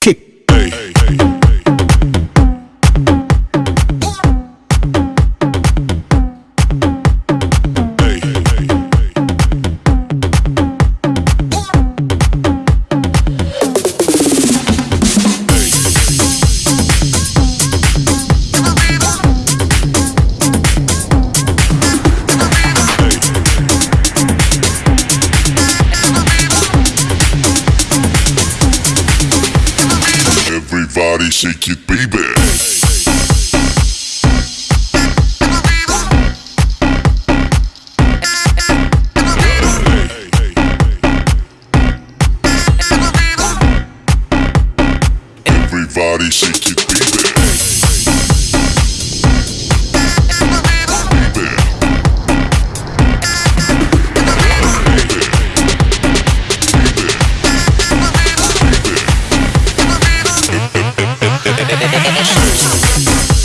kick. Everybody shake it, baby. Everybody shake it. Baby. よろしくお願いします。